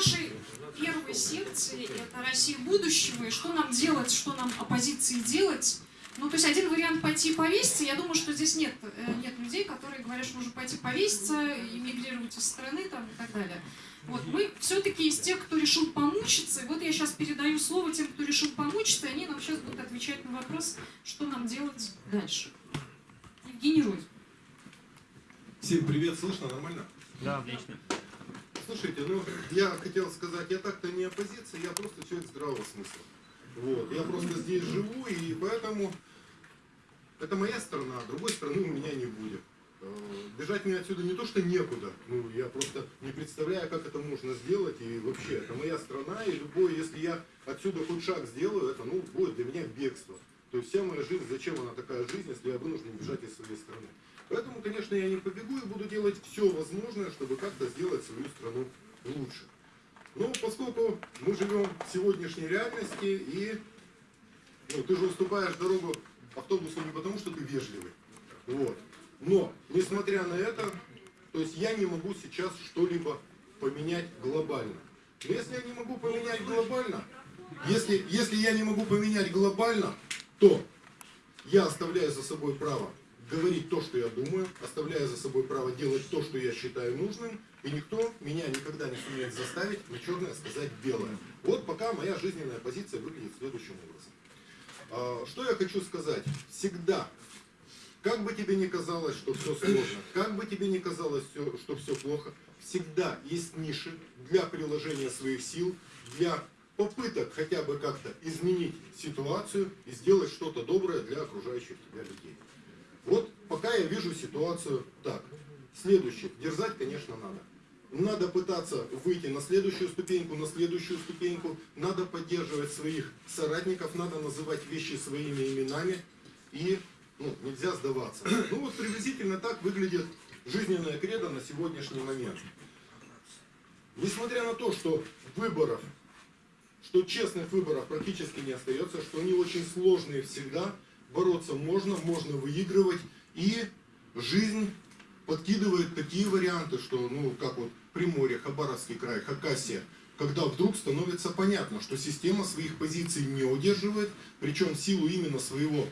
нашей первой секции, это Россия будущего, и что нам делать, что нам оппозиции делать. Ну, то есть один вариант пойти повеситься, я думаю, что здесь нет, э, нет людей, которые говорят, что нужно пойти повеситься, эмигрировать из страны там, и так далее. Вот, мы все-таки из тех, кто решил помучиться, и вот я сейчас передаю слово тем, кто решил помучиться, и они нам сейчас будут отвечать на вопрос, что нам делать дальше. Евгений Ройз. Всем привет, слышно нормально? Да, отлично. Слушайте, ну я хотел сказать, я так-то не оппозиция, я просто человек здравого смысла. Вот, я просто здесь живу, и поэтому это моя страна, а другой страны у меня не будет. Э, бежать мне отсюда не то, что некуда, ну, я просто не представляю, как это можно сделать, и вообще, это моя страна, и любой, если я отсюда хоть шаг сделаю, это, ну, будет для меня бегство. То есть вся моя жизнь, зачем она такая жизнь, если я вынужден бежать из своей страны. Поэтому, конечно, я не побегу и буду делать все возможное, чтобы как-то сделать свою страну лучше. Но поскольку мы живем в сегодняшней реальности, и ну, ты же уступаешь дорогу автобусу не потому, что ты вежливый. Вот. Но, несмотря на это, то есть я не могу сейчас что-либо поменять глобально. Но если я не могу поменять глобально, если, если я не могу поменять глобально, то я оставляю за собой право говорить то, что я думаю, оставляя за собой право делать то, что я считаю нужным, и никто меня никогда не сумеет заставить на черное сказать белое. Вот пока моя жизненная позиция выглядит следующим образом. А, что я хочу сказать? Всегда, как бы тебе ни казалось, что все сложно, как бы тебе ни казалось, что все плохо, всегда есть ниши для приложения своих сил, для попыток хотя бы как-то изменить ситуацию и сделать что-то доброе для окружающих тебя людей. Вот пока я вижу ситуацию так. Следующее. Дерзать, конечно, надо. Надо пытаться выйти на следующую ступеньку, на следующую ступеньку. Надо поддерживать своих соратников, надо называть вещи своими именами. И ну, нельзя сдаваться. Ну вот приблизительно так выглядит жизненная кредо на сегодняшний момент. Несмотря на то, что выборов, что честных выборов практически не остается, что они очень сложные всегда, бороться можно, можно выигрывать. И жизнь подкидывает такие варианты, что, ну, как вот Приморье, Хабаровский край, Хакасия, когда вдруг становится понятно, что система своих позиций не удерживает, причем силу именно своего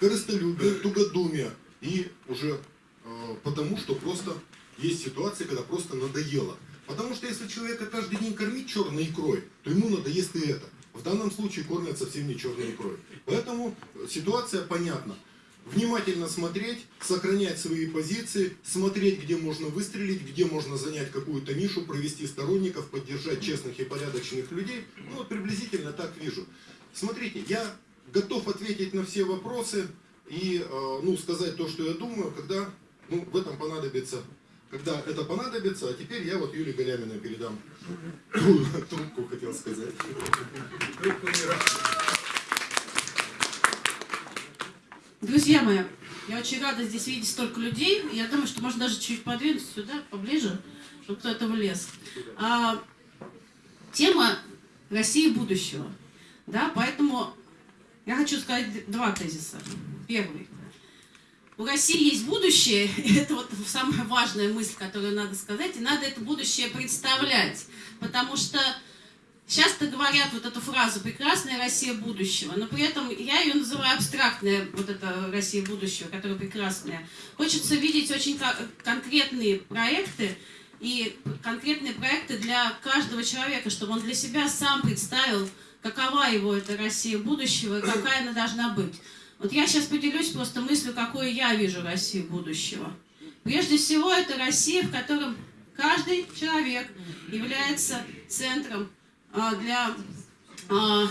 корыстолюбия, тугодумия, и уже э, потому, что просто есть ситуации, когда просто надоело. Потому что если человека каждый день кормить черной икрой, то ему надоест и это. В данном случае кормят совсем не черной икрой. Поэтому ситуация понятна. Внимательно смотреть, сохранять свои позиции, смотреть, где можно выстрелить, где можно занять какую-то нишу, провести сторонников, поддержать честных и порядочных людей. Ну вот приблизительно так вижу. Смотрите, я готов ответить на все вопросы и э, ну, сказать то, что я думаю, когда ну, в этом понадобится когда это понадобится, а теперь я вот Юлии Галяминой передам трубку, хотел сказать. Друзья мои, я очень рада здесь видеть столько людей. Я думаю, что можно даже чуть подвинуться сюда, поближе, чтобы кто-то влез. А, тема России будущего. Да, поэтому я хочу сказать два тезиса. Первый у России есть будущее, это вот самая важная мысль, которую надо сказать, и надо это будущее представлять, потому что часто говорят вот эту фразу «прекрасная Россия будущего», но при этом я ее называю абстрактная, вот эта Россия будущего, которая прекрасная. Хочется видеть очень конкретные проекты, и конкретные проекты для каждого человека, чтобы он для себя сам представил, какова его эта Россия будущего какая она должна быть. Вот я сейчас поделюсь просто мыслью, какую я вижу Россию будущего. Прежде всего, это Россия, в котором каждый человек является центром а, для а,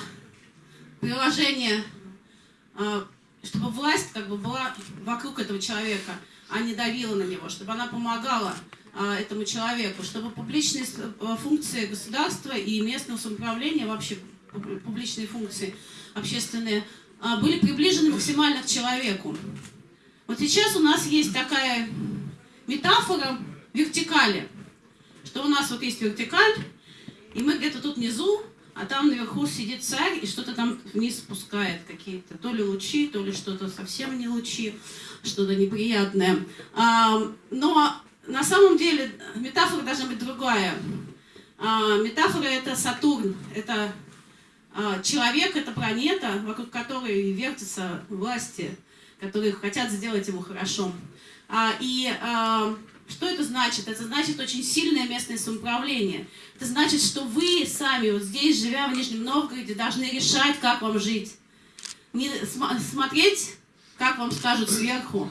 приложения, а, чтобы власть как бы была вокруг этого человека, а не давила на него, чтобы она помогала а, этому человеку, чтобы публичные а, функции государства и местного самоуправления, вообще публичные функции общественные, были приближены максимально к человеку. Вот сейчас у нас есть такая метафора вертикали, что у нас вот есть вертикаль, и мы где-то тут внизу, а там наверху сидит царь и что-то там вниз спускает, какие-то то ли лучи, то ли что-то совсем не лучи, что-то неприятное. А, но на самом деле метафора должна быть другая. А, метафора это Сатурн, это а, человек, это планета, вокруг которой вертятся власти, которые хотят сделать ему хорошо. А, и а, что это значит? Это значит очень сильное местное самоуправление. Это значит, что вы сами, вот здесь, живя в Нижнем Новгороде, должны решать, как вам жить. Не см смотреть, как вам скажут сверху,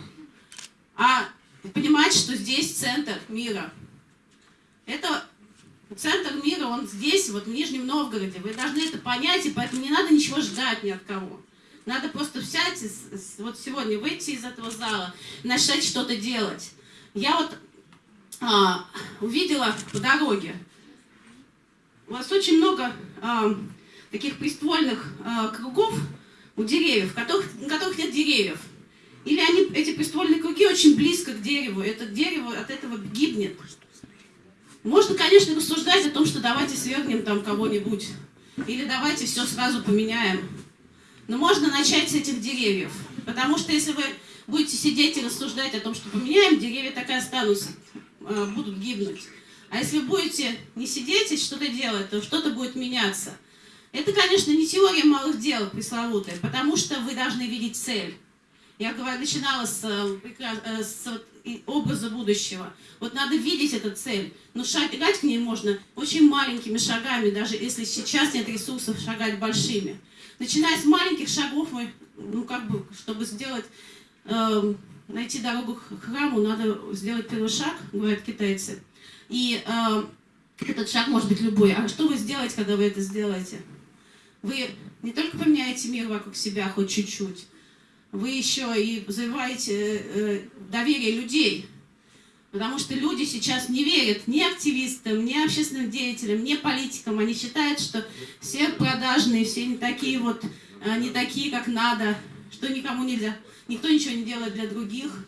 а понимать, что здесь центр мира. Это центр мира, он здесь, вот в Нижнем Новгороде. Вы должны это понять, и поэтому не надо ничего ждать ни от кого. Надо просто взять, вот сегодня выйти из этого зала, начать что-то делать. Я вот а, увидела по дороге, у вас очень много а, таких приствольных а, кругов у деревьев, которых, на которых нет деревьев. Или они, эти приствольные круги очень близко к дереву, это дерево от этого гибнет. Можно, конечно, рассуждать о том, что давайте свергнем там кого-нибудь, или давайте все сразу поменяем. Но можно начать с этих деревьев. Потому что если вы будете сидеть и рассуждать о том, что поменяем, деревья так и останутся, э, будут гибнуть. А если будете не сидеть и что-то делать, то что-то будет меняться. Это, конечно, не теория малых дел пресловутая, потому что вы должны видеть цель. Я говорю, начинала с, э, э, с образа будущего. Вот надо видеть эту цель. Но шагать к ней можно очень маленькими шагами, даже если сейчас нет ресурсов шагать большими. Начиная с маленьких шагов, мы, ну как бы, чтобы сделать, э, найти дорогу к храму, надо сделать первый шаг, говорят китайцы. И э, этот шаг может быть любой. А что вы сделаете, когда вы это сделаете? Вы не только поменяете мир вокруг себя хоть чуть-чуть, вы еще и завоеваете э, доверие людей. Потому что люди сейчас не верят ни активистам, ни общественным деятелям, ни политикам. Они считают, что все продажные, все не такие вот, э, не такие, как надо, что никому нельзя, никто ничего не делает для других.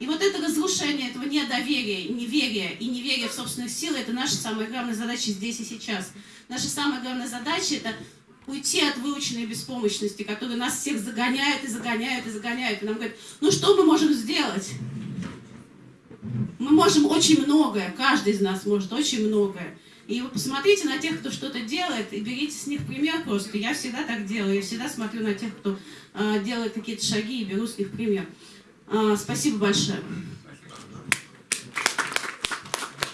И вот это разрушение этого недоверия, неверия и неверия в собственных силы, это наша самая главная задача здесь и сейчас. Наша самая главная задача – это уйти от выученной беспомощности, которая нас всех загоняет и загоняет и загоняет. И нам говорят, ну что мы можем сделать? Мы можем очень многое, каждый из нас может очень многое. И вы посмотрите на тех, кто что-то делает, и берите с них пример просто. Я всегда так делаю, я всегда смотрю на тех, кто э, делает какие-то шаги, и беру с них пример. Э, спасибо большое.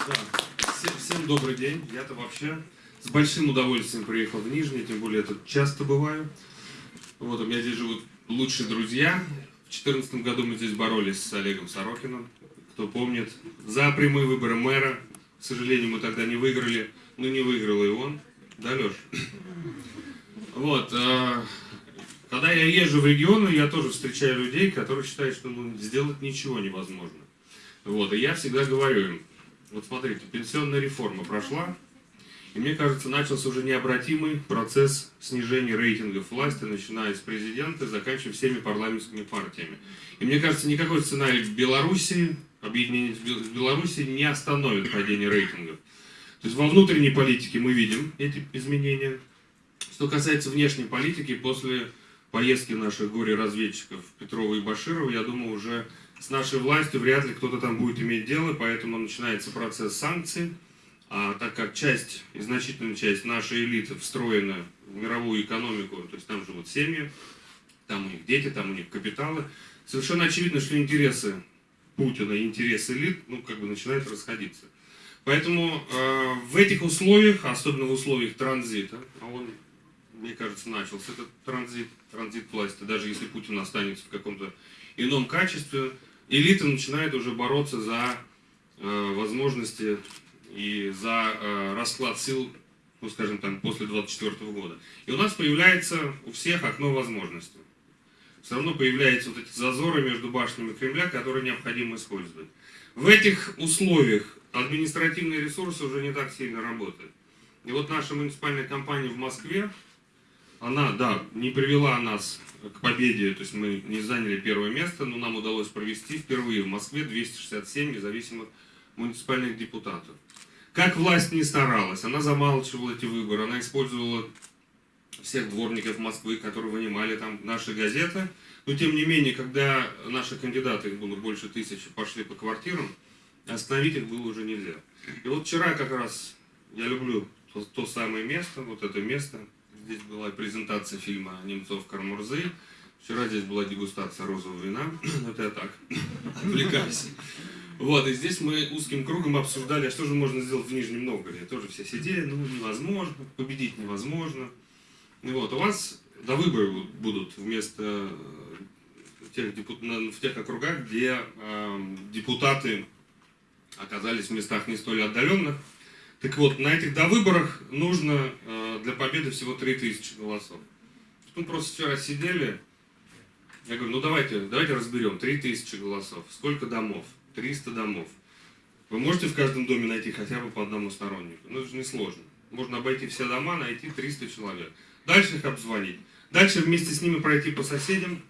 Да. Всем, всем добрый день. Я-то вообще с большим удовольствием приехал в Нижний, тем более я тут часто бываю. Вот, у меня здесь живут лучшие друзья. В 2014 году мы здесь боролись с Олегом Сорокиным, кто помнит, за прямые выборы мэра. К сожалению, мы тогда не выиграли, но не выиграл и он. Да, Леш? Вот, э, когда я езжу в регионы, я тоже встречаю людей, которые считают, что ну, сделать ничего невозможно. Вот, и я всегда говорю им, вот смотрите, пенсионная реформа прошла, и мне кажется, начался уже необратимый процесс снижения рейтингов власти, начиная с президента, заканчивая всеми парламентскими партиями. И мне кажется, никакой сценарий в Беларуси, объединение с Белоруссией не остановит падение рейтингов. То есть во внутренней политике мы видим эти изменения. Что касается внешней политики, после поездки наших горе-разведчиков Петрова и Баширова, я думаю, уже с нашей властью вряд ли кто-то там будет иметь дело, поэтому начинается процесс санкций. А так как часть, и значительная часть нашей элиты встроена в мировую экономику, то есть там живут семьи, там у них дети, там у них капиталы, совершенно очевидно, что интересы Путина и интересы элит, ну, как бы начинают расходиться. Поэтому э, в этих условиях, особенно в условиях транзита, а он, мне кажется, начался этот транзит, транзит власти, даже если Путин останется в каком-то ином качестве, элита начинает уже бороться за э, возможности и за э, расклад сил, ну скажем там, после 24 года. И у нас появляется у всех окно возможностей. Все равно появляются вот эти зазоры между башнями Кремля, которые необходимо использовать. В этих условиях административные ресурсы уже не так сильно работают. И вот наша муниципальная компания в Москве, она, да, не привела нас к победе, то есть мы не заняли первое место, но нам удалось провести впервые в Москве 267 независимых муниципальных депутатов. Как власть не старалась, она замалчивала эти выборы, она использовала всех дворников Москвы, которые вынимали там наши газеты. Но тем не менее, когда наши кандидаты, их было больше тысячи, пошли по квартирам, остановить их было уже нельзя. И вот вчера как раз я люблю то, то самое место, вот это место. Здесь была презентация фильма «Немцов Кармурзы». Вчера здесь была дегустация розового вина. Вот я так отвлекаюсь. Вот, и здесь мы узким кругом обсуждали, а что же можно сделать в Нижнем Новгороде. Тоже все сидели, ну, невозможно, победить невозможно. Вот, у вас до выборы будут вместо э, тех депут... в тех округах, где э, депутаты оказались в местах не столь отдаленных. Так вот, на этих довыборах нужно э, для победы всего 3000 голосов. Мы просто вчера сидели, я говорю, ну давайте, давайте разберем, 3000 голосов, сколько домов? 300 домов. Вы можете в каждом доме найти хотя бы по одному стороннику? Ну, это же несложно. Можно обойти все дома, найти 300 человек. Дальше их обзвонить. Дальше вместе с ними пройти по соседям.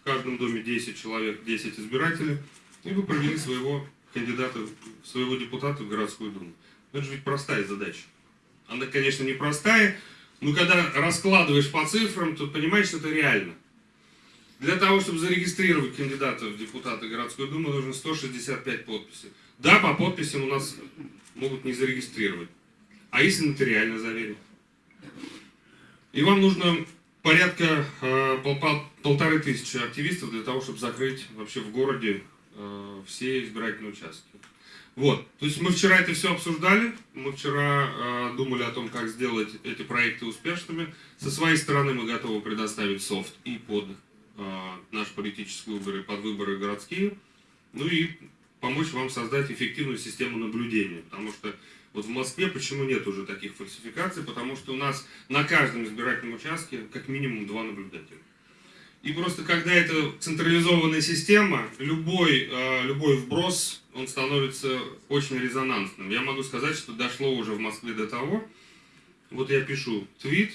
В каждом доме 10 человек, 10 избирателей. И вы провели своего кандидата, своего депутата в городскую думу. Это же ведь простая задача. Она, конечно, не простая, но когда раскладываешь по цифрам, то понимаешь, что это реально. Для того, чтобы зарегистрировать кандидата в депутаты городской думы, нужно 165 подписей. Да, по подписям у нас могут не зарегистрировать. А если нотариально заверить? И вам нужно порядка э, пол, пол, полторы тысячи активистов для того, чтобы закрыть вообще в городе э, все избирательные участки. Вот, то есть мы вчера это все обсуждали, мы вчера э, думали о том, как сделать эти проекты успешными. Со своей стороны мы готовы предоставить софт и под э, наш политический выбор, и под выборы городские. Ну и помочь вам создать эффективную систему наблюдения, потому что вот в Москве почему нет уже таких фальсификаций? Потому что у нас на каждом избирательном участке как минимум два наблюдателя. И просто когда это централизованная система, любой, э, любой вброс, он становится очень резонансным. Я могу сказать, что дошло уже в Москве до того, вот я пишу твит,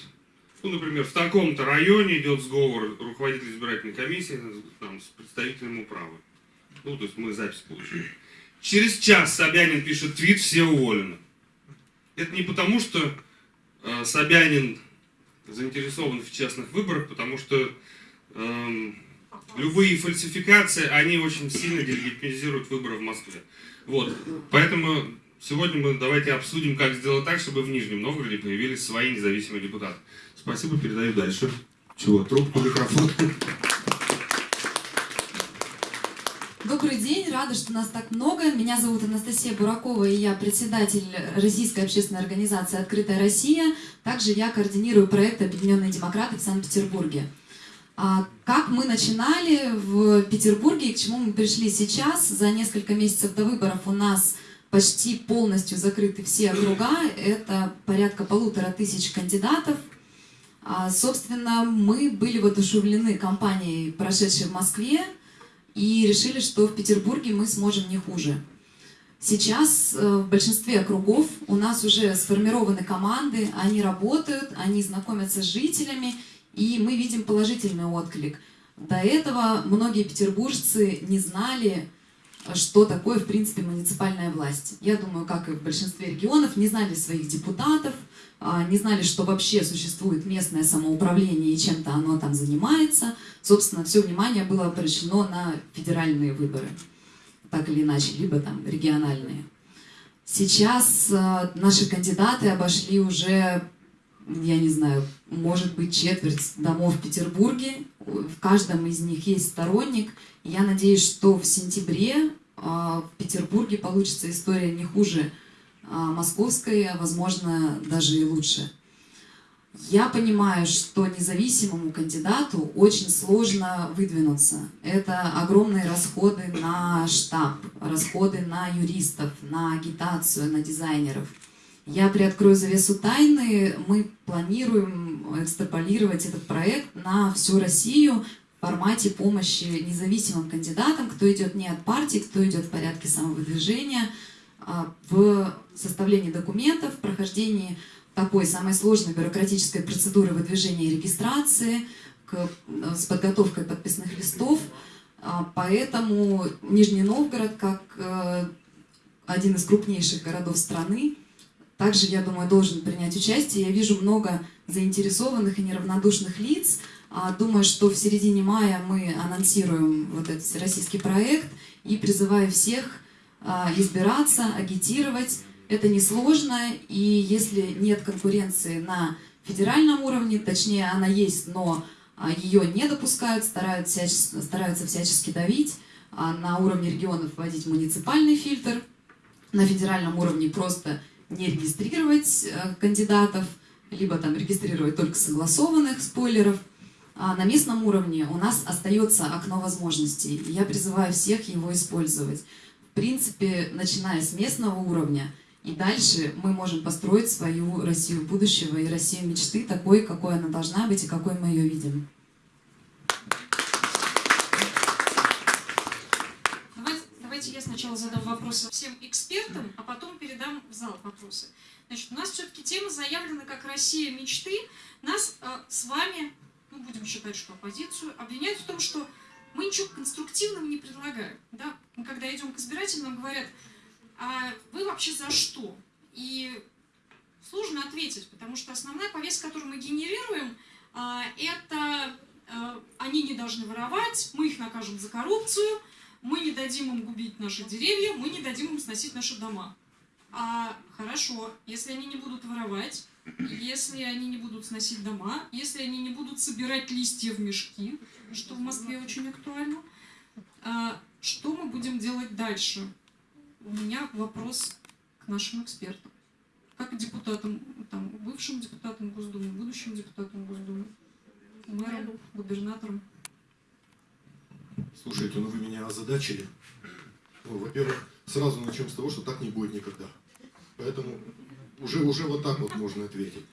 ну, например, в таком-то районе идет сговор руководителя избирательной комиссии там, с представителем управы. Ну, то есть мы запись получили. Через час Собянин пишет твит, все уволены. Это не потому, что э, Собянин заинтересован в частных выборах, потому что э, любые фальсификации, они очень сильно делегитимизируют выборы в Москве. Вот. Поэтому сегодня мы давайте обсудим, как сделать так, чтобы в Нижнем Новгороде появились свои независимые депутаты. Спасибо, передаю дальше. Чего, трубку, микрофон. Добрый день, рада, что нас так много. Меня зовут Анастасия Буракова, и я председатель Российской общественной организации «Открытая Россия». Также я координирую проект «Объединенные демократы» в Санкт-Петербурге. А как мы начинали в Петербурге и к чему мы пришли сейчас, за несколько месяцев до выборов у нас почти полностью закрыты все округа, это порядка полутора тысяч кандидатов. А, собственно, мы были воодушевлены кампанией, прошедшей в Москве, и решили, что в Петербурге мы сможем не хуже. Сейчас э, в большинстве округов у нас уже сформированы команды, они работают, они знакомятся с жителями, и мы видим положительный отклик. До этого многие петербуржцы не знали, что такое, в принципе, муниципальная власть. Я думаю, как и в большинстве регионов, не знали своих депутатов, а, не знали, что вообще существует местное самоуправление и чем-то оно там занимается. Собственно, все внимание было обращено на федеральные выборы, так или иначе, либо там региональные. Сейчас а, наши кандидаты обошли уже, я не знаю, может быть, четверть домов в Петербурге. В каждом из них есть сторонник. Я надеюсь, что в сентябре а, в Петербурге получится история не хуже а, московской, а, возможно, даже и лучше. Я понимаю, что независимому кандидату очень сложно выдвинуться. Это огромные расходы на штаб, расходы на юристов, на агитацию, на дизайнеров. Я приоткрою завесу тайны. Мы планируем экстраполировать этот проект на всю Россию в формате помощи независимым кандидатам, кто идет не от партии, кто идет в порядке самовыдвижения, а, в составлении документов, прохождении такой самой сложной бюрократической процедуры выдвижения и регистрации, к, с подготовкой подписных листов. А, поэтому Нижний Новгород, как э, один из крупнейших городов страны, также, я думаю, должен принять участие. Я вижу много заинтересованных и неравнодушных лиц. А, думаю, что в середине мая мы анонсируем вот этот всероссийский проект и призываю всех а, избираться, агитировать. Это несложно, и если нет конкуренции на федеральном уровне, точнее она есть, но а, ее не допускают, стараются всячески, стараются всячески давить, на уровне регионов вводить муниципальный фильтр, на федеральном уровне просто не регистрировать э, кандидатов, либо там регистрировать только согласованных спойлеров. А на местном уровне у нас остается окно возможностей, и я призываю всех его использовать. В принципе, начиная с местного уровня, и дальше мы можем построить свою Россию будущего и Россию мечты такой, какой она должна быть и какой мы ее видим. Давайте, давайте я сначала задам вопросы всем экспертам, а потом передам в зал вопросы. Значит, у нас все-таки тема заявлена как «Россия мечты». Нас э, с вами, ну, будем считать, что оппозицию, обвиняют в том, что мы ничего конструктивного не предлагаем. Да? Мы когда идем к избирателям, нам говорят, а вы вообще за что? И сложно ответить, потому что основная повестка, которую мы генерируем, а, это а, они не должны воровать, мы их накажем за коррупцию, мы не дадим им губить наши деревья, мы не дадим им сносить наши дома. А хорошо, если они не будут воровать, если они не будут сносить дома, если они не будут собирать листья в мешки, что в Москве очень актуально, а, что мы будем делать дальше? У меня вопрос к нашим экспертам. Как депутатам, там, бывшим депутатам Госдумы, будущим депутатам Госдумы, мэрам, губернаторам. Слушайте, ну вы меня озадачили. Ну, во-первых, сразу начнем с того, что так не будет никогда. Поэтому уже, уже вот так вот можно ответить.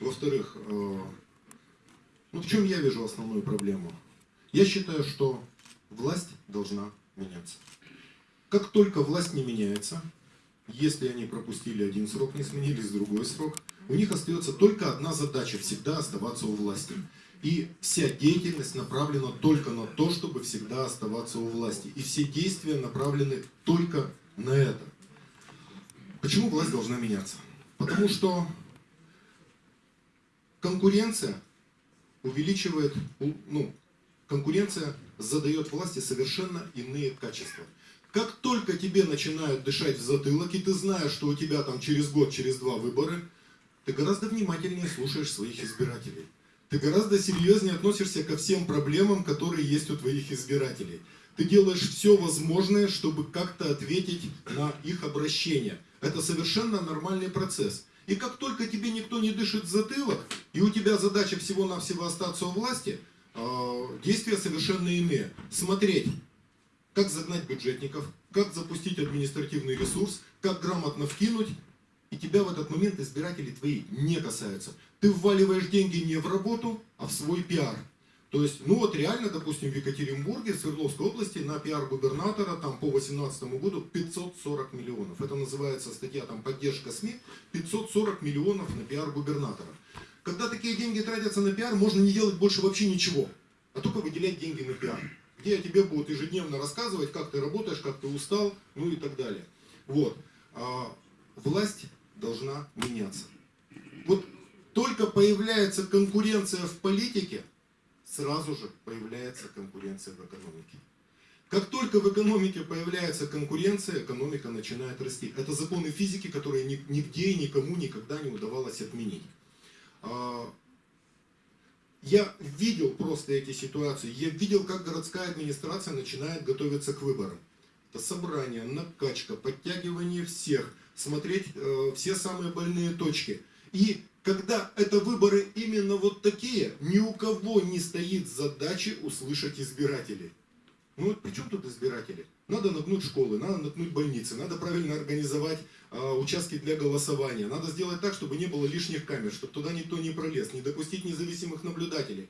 Во-вторых, э, ну в чем я вижу основную проблему? Я считаю, что власть должна меняться. Как только власть не меняется, если они пропустили один срок, не сменились другой срок, у них остается только одна задача – всегда оставаться у власти. И вся деятельность направлена только на то, чтобы всегда оставаться у власти. И все действия направлены только на это. Почему власть должна меняться? Потому что конкуренция увеличивает, ну, конкуренция задает власти совершенно иные качества. Как только тебе начинают дышать в затылок, и ты знаешь, что у тебя там через год, через два выборы, ты гораздо внимательнее слушаешь своих избирателей. Ты гораздо серьезнее относишься ко всем проблемам, которые есть у твоих избирателей. Ты делаешь все возможное, чтобы как-то ответить на их обращение. Это совершенно нормальный процесс. И как только тебе никто не дышит в затылок, и у тебя задача всего-навсего остаться у власти, а, действия совершенно иные. Смотреть, как загнать бюджетников, как запустить административный ресурс, как грамотно вкинуть, и тебя в этот момент избиратели твои не касаются. Ты вваливаешь деньги не в работу, а в свой пиар. То есть, ну вот реально, допустим, в Екатеринбурге, в Свердловской области на пиар губернатора там по 2018 году 540 миллионов. Это называется статья там поддержка СМИ, 540 миллионов на пиар губернатора. Когда такие деньги тратятся на пиар, можно не делать больше вообще ничего, а только выделять деньги на пиар. Где тебе будут ежедневно рассказывать, как ты работаешь, как ты устал, ну и так далее. Вот. А власть должна меняться. Вот только появляется конкуренция в политике, сразу же появляется конкуренция в экономике. Как только в экономике появляется конкуренция, экономика начинает расти. Это законы физики, которые нигде и никому никогда не удавалось отменить. А, я видел просто эти ситуации, я видел, как городская администрация начинает готовиться к выборам. Это собрание, накачка, подтягивание всех, смотреть э, все самые больные точки. И когда это выборы именно вот такие, ни у кого не стоит задачи услышать избирателей. Ну вот при чем тут избиратели? Надо нагнуть школы, надо нагнуть больницы, надо правильно организовать э, участки для голосования, надо сделать так, чтобы не было лишних камер, чтобы туда никто не пролез, не допустить независимых наблюдателей,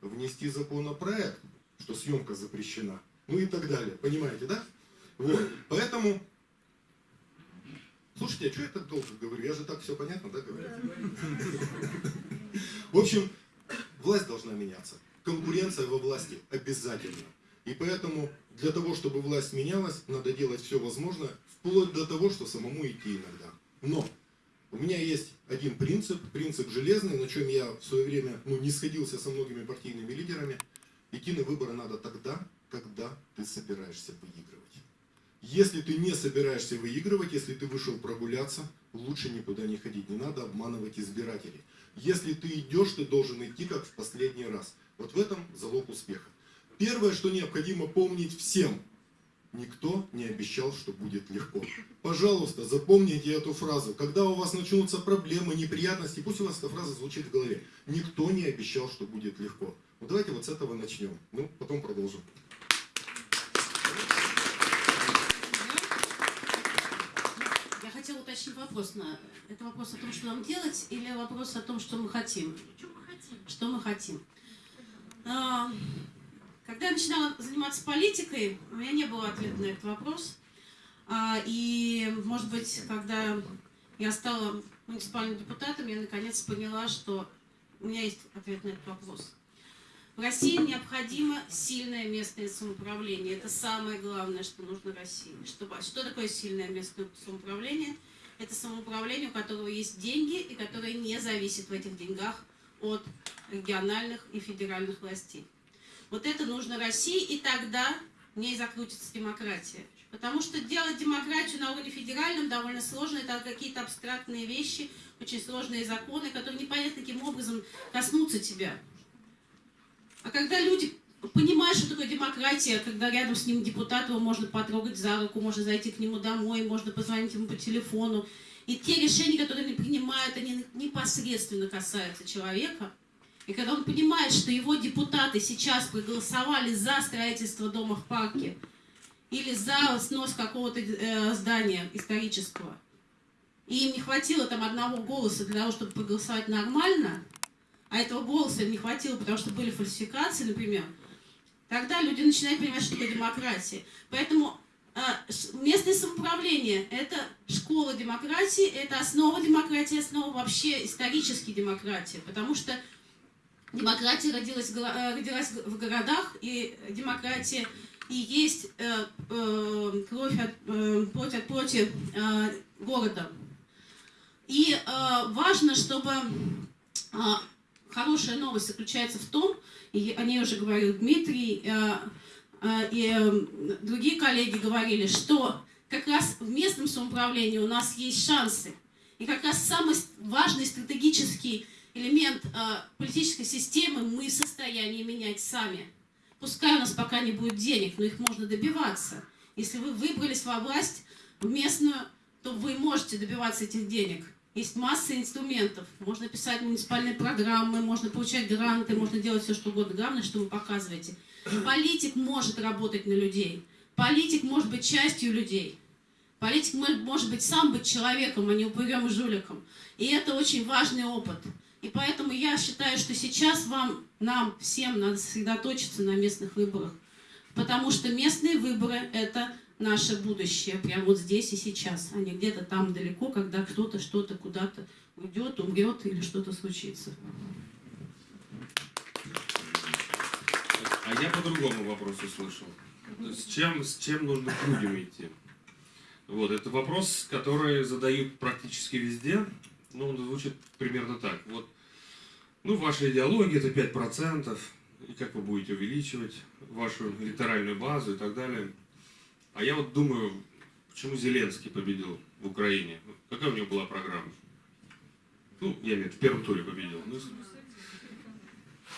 внести законопроект, что съемка запрещена, ну и так далее. Понимаете, да? Вот. Поэтому А что я так долго говорю? Я же так все понятно, да, говорю? В общем, власть должна меняться. Конкуренция во власти обязательно. И поэтому для того, чтобы власть менялась, надо делать все возможное, вплоть до того, что самому идти иногда. Но у меня есть один принцип, принцип железный, на чем я в свое время ну, не сходился со многими партийными лидерами. Идти на выборы надо тогда, когда ты собираешься выигрывать. Если ты не собираешься выигрывать, если ты вышел прогуляться, лучше никуда не ходить. Не надо обманывать избирателей. Если ты идешь, ты должен идти как в последний раз. Вот в этом залог успеха. Первое, что необходимо помнить всем. Никто не обещал, что будет легко. Пожалуйста, запомните эту фразу. Когда у вас начнутся проблемы, неприятности, пусть у вас эта фраза звучит в голове. Никто не обещал, что будет легко. Вот давайте вот с этого начнем. Ну, потом продолжим. Вопрос. На... Это вопрос о том, что нам делать, или вопрос о том, что мы хотим? Что мы хотим? А, Когда я начинала заниматься политикой, у меня не было ответа на этот вопрос. А, И, может быть, когда я стала муниципальным депутатом, я наконец поняла, что у меня есть ответ на этот вопрос. В России необходимо сильное местное самоуправление. Это самое главное, что нужно России. Что, что такое сильное местное самоуправление? Это самоуправление, у которого есть деньги и которое не зависит в этих деньгах от региональных и федеральных властей. Вот это нужно России, и тогда в ней закрутится демократия. Потому что делать демократию на уровне федеральном довольно сложно. Это какие-то абстрактные вещи, очень сложные законы, которые непонятно каким образом коснутся тебя. А когда люди понимают, что такое демократия, когда рядом с ним депутат, его можно потрогать за руку, можно зайти к нему домой, можно позвонить ему по телефону. И те решения, которые они принимают, они непосредственно касаются человека. И когда он понимает, что его депутаты сейчас проголосовали за строительство дома в парке или за снос какого-то э, здания исторического, и им не хватило там одного голоса для того, чтобы проголосовать нормально, а этого голоса им не хватило, потому что были фальсификации, например, тогда люди начинают понимать, что такое демократия. Поэтому э, местное самоуправление – это школа демократии, это основа демократии, основа вообще исторической демократии, потому что демократия родилась, э, родилась в городах, и демократия и есть э, кровь от, плоть от плоти города. И важно, чтобы хорошая новость заключается в том, и о ней уже говорил Дмитрий, э, э, и э, другие коллеги говорили, что как раз в местном самоуправлении у нас есть шансы. И как раз самый важный стратегический элемент политической системы мы в состоянии менять сами. Пускай у нас пока не будет денег, но их можно добиваться. Если вы выбрались во власть в местную, то вы можете добиваться этих денег. Есть масса инструментов. Можно писать муниципальные программы, можно получать гранты, можно делать все, что угодно. Главное, что вы показываете. Политик может работать на людей. Политик может быть частью людей. Политик может, быть сам быть человеком, а не упырем и жуликом. И это очень важный опыт. И поэтому я считаю, что сейчас вам, нам всем надо сосредоточиться на местных выборах. Потому что местные выборы – это наше будущее, прямо вот здесь и сейчас, а не где-то там далеко, когда кто-то что-то куда-то уйдет, умрет или что-то случится. А я по другому вопросу слышал. С чем, с чем нужно к людям идти? Вот, это вопрос, который задают практически везде. Ну, он звучит примерно так. Вот, ну, ваша идеология это 5%, и как вы будете увеличивать вашу электоральную базу и так далее. А я вот думаю, почему Зеленский победил в Украине? Какая у него была программа? Ну, я имею в виду, в первом туре победил. Ну,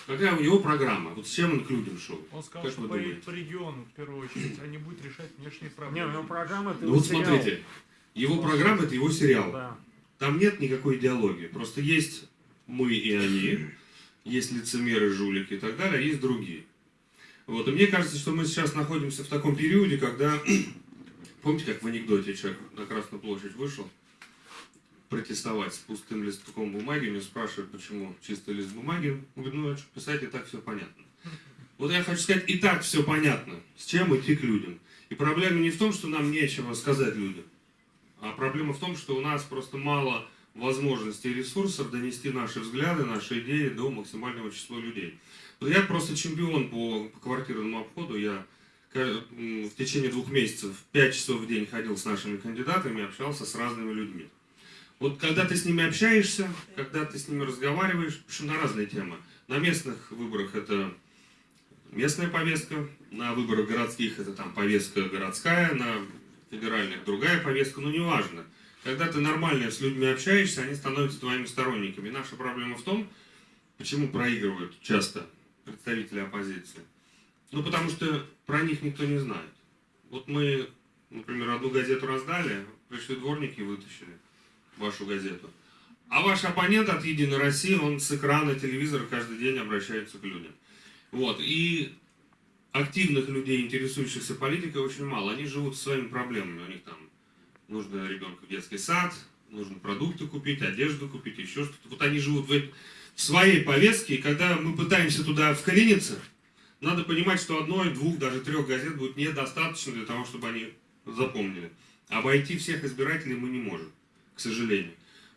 Какая у него программа? Вот с чем он к людям шел? Он сказал, Как что вы по, думаете? по региону, в первую очередь, а не будет решать внешние Не, проблемы. ну программа это Ну вот смотрите, его программа это его сериал. Да. Там нет никакой идеологии. Просто есть мы и они, есть лицемеры, жулики и так далее, а есть другие. Вот. И мне кажется, что мы сейчас находимся в таком периоде, когда, помните, как в анекдоте человек на Красную площадь вышел протестовать с пустым листком бумаги, меня спрашивают, почему чистый лист бумаги. Он ну, а что писать, и так все понятно. Вот я хочу сказать, и так все понятно, с чем идти к людям. И проблема не в том, что нам нечего сказать людям, а проблема в том, что у нас просто мало возможностей и ресурсов донести наши взгляды, наши идеи до максимального числа людей. Я просто чемпион по, по квартирному обходу. Я в течение двух месяцев 5 часов в день ходил с нашими кандидатами, общался с разными людьми. Вот когда ты с ними общаешься, когда ты с ними разговариваешь, причем на разные темы. На местных выборах это местная повестка, на выборах городских это там повестка городская, на федеральных другая повестка, но неважно. Когда ты нормально с людьми общаешься, они становятся твоими сторонниками. Наша проблема в том, почему проигрывают часто представители оппозиции. Ну, потому что про них никто не знает. Вот мы, например, одну газету раздали, пришли дворники и вытащили вашу газету. А ваш оппонент от Единой России, он с экрана телевизора каждый день обращается к людям. Вот, и активных людей, интересующихся политикой, очень мало. Они живут своими проблемами. У них там нужно ребенку в детский сад, нужно продукты купить, одежду купить, еще что-то. Вот они живут в, в своей повестке, и когда мы пытаемся туда вклиниться, надо понимать, что одной, двух, даже трех газет будет недостаточно для того, чтобы они запомнили. Обойти всех избирателей мы не можем, к сожалению.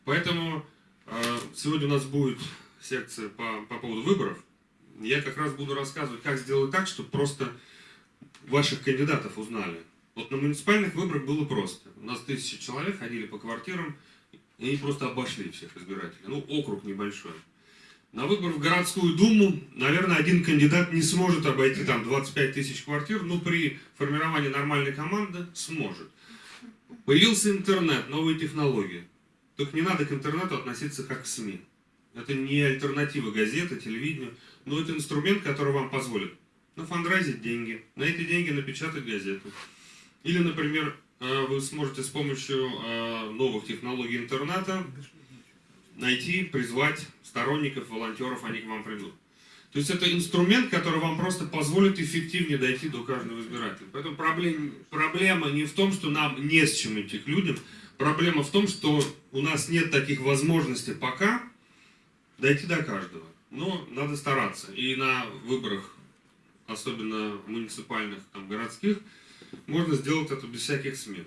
Поэтому э, сегодня у нас будет секция по, по поводу выборов. Я как раз буду рассказывать, как сделать так, чтобы просто ваших кандидатов узнали. Вот на муниципальных выборах было просто. У нас тысячи человек ходили по квартирам, и они просто обошли всех избирателей. Ну, округ небольшой. На выбор в городскую думу, наверное, один кандидат не сможет обойти там 25 тысяч квартир, но при формировании нормальной команды сможет. Появился интернет, новые технологии. Только не надо к интернету относиться как к СМИ. Это не альтернатива газеты, телевидению, но это инструмент, который вам позволит нафандрайзить деньги, на эти деньги напечатать газету. Или, например, э, вы сможете с помощью э, новых технологий интернета найти, призвать сторонников, волонтеров, они к вам придут. То есть это инструмент, который вам просто позволит эффективнее дойти до каждого избирателя. Поэтому проблем, проблема не в том, что нам не с чем идти к людям, проблема в том, что у нас нет таких возможностей пока дойти до каждого. Но надо стараться. И на выборах, особенно муниципальных, там, городских, можно сделать это без всяких СМИ.